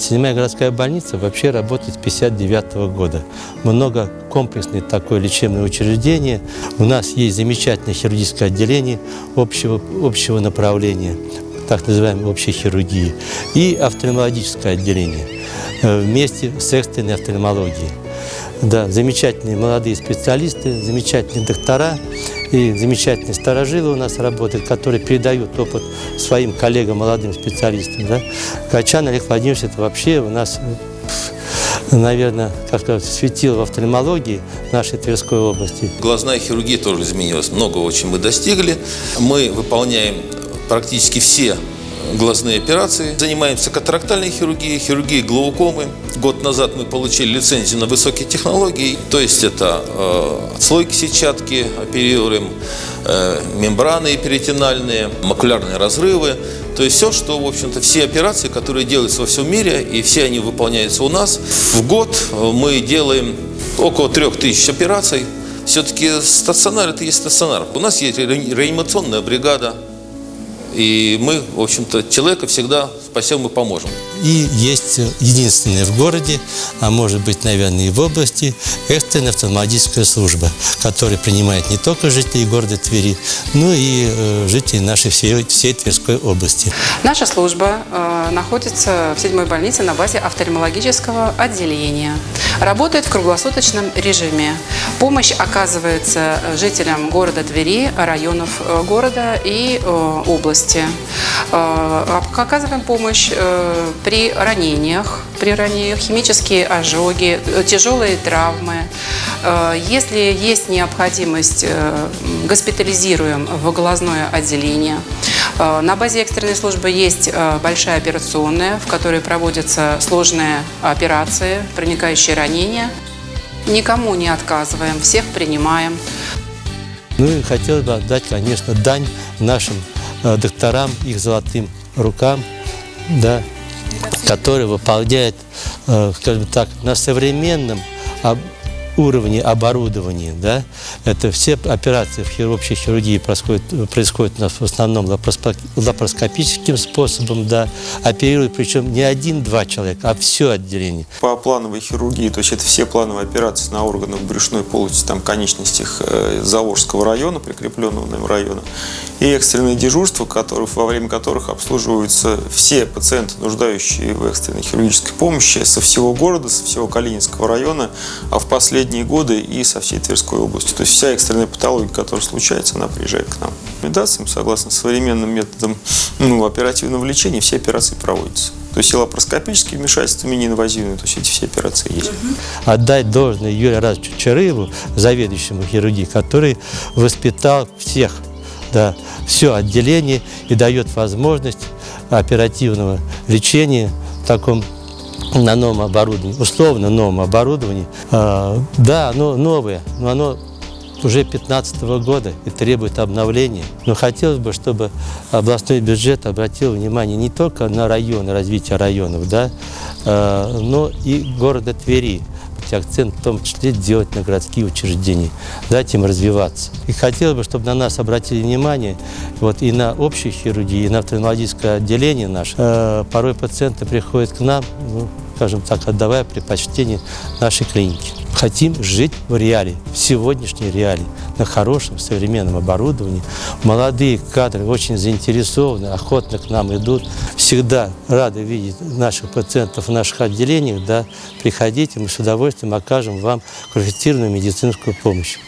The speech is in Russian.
Седьмая городская больница вообще работает с 1959 года. Много комплексное такое лечебное учреждение. У нас есть замечательное хирургическое отделение общего, общего направления, так называемой общей хирургии, и офтальмологическое отделение э, вместе с экстренной офтальмологией. Да, замечательные молодые специалисты, замечательные доктора и замечательные старожилы у нас работают, которые передают опыт своим коллегам, молодым специалистам. Да. Качан Олег Владимирович, это вообще у нас, наверное, как сказать, светил в офтальмологии нашей Тверской области. Глазная хирургия тоже изменилась. Много очень мы достигли. Мы выполняем практически все глазные операции. Занимаемся катарактальной хирургией, хирургией глаукомы. Год назад мы получили лицензию на высокие технологии, то есть это э, отслойки сетчатки, оперируем э, мембраны перитональные, макулярные разрывы. То есть все, что, в общем-то, все операции, которые делаются во всем мире, и все они выполняются у нас. В год мы делаем около трех тысяч операций. Все-таки стационар – это есть стационар. У нас есть реанимационная бригада, и мы, в общем-то, человека всегда спасем и поможем. И есть единственная в городе, а может быть, наверное, и в области, экстренная автоматическая служба, которая принимает не только жителей города Твери, но и э, жителей нашей всей, всей Тверской области. Наша служба э, находится в седьмой больнице на базе офтальмологического отделения. Работает в круглосуточном режиме. Помощь оказывается жителям города Твери, районов э, города и э, области. Э, оказываем помощь э, при ранениях, при ранениях, химические ожоги, э, тяжелые травмы. Если есть необходимость, госпитализируем в глазное отделение. На базе экстренной службы есть большая операционная, в которой проводятся сложные операции, проникающие ранения. Никому не отказываем, всех принимаем. Ну и хотелось бы отдать, конечно, дань нашим докторам, их золотым рукам, да, которые выполняют, э, скажем так, на современном уровне оборудования. Да? Это все операции в общей хирургии происходят, происходят у нас в основном лапароскопическим способом. Да? Оперируют причем не один-два человека, а все отделение. По плановой хирургии, то есть это все плановые операции на органах брюшной полости, там конечностях э, Заволжского района, прикрепленного нам района, и экстренные дежурства, которых, во время которых обслуживаются все пациенты, нуждающие в экстренной хирургической помощи со всего города, со всего Калининского района, а в последние годы и со всей Тверской области. То есть вся экстренная патология, которая случается, она приезжает к нам. Рекомендациям, согласно современным методам ну, оперативного лечения, все операции проводятся. То есть и лапароскопические вмешательства, мини-инвазивные, то есть эти все операции есть. Отдать должное Юрию Разовичу Чарыеву, заведующему хирургии, который воспитал всех, да, все отделение и дает возможность оперативного лечения в таком на новом оборудовании, условно новом оборудовании. А, да, оно новое, но оно уже 2015 года и требует обновления. Но хотелось бы, чтобы областной бюджет обратил внимание не только на районы, развитие районов, да, а, но и города Твери акцент в том числе делать на городские учреждения, дать им развиваться. И хотелось бы, чтобы на нас обратили внимание вот, и на общую хирургию, и на офтальмологическое отделение наше. Э, порой пациенты приходят к нам, ну, скажем так, отдавая предпочтение нашей клинике. Хотим жить в реалии, в сегодняшней реалии, на хорошем современном оборудовании. Молодые кадры очень заинтересованы, охотно к нам идут. Всегда рады видеть наших пациентов в наших отделениях. Да, приходите, мы с удовольствием окажем вам квалифицированную медицинскую помощь.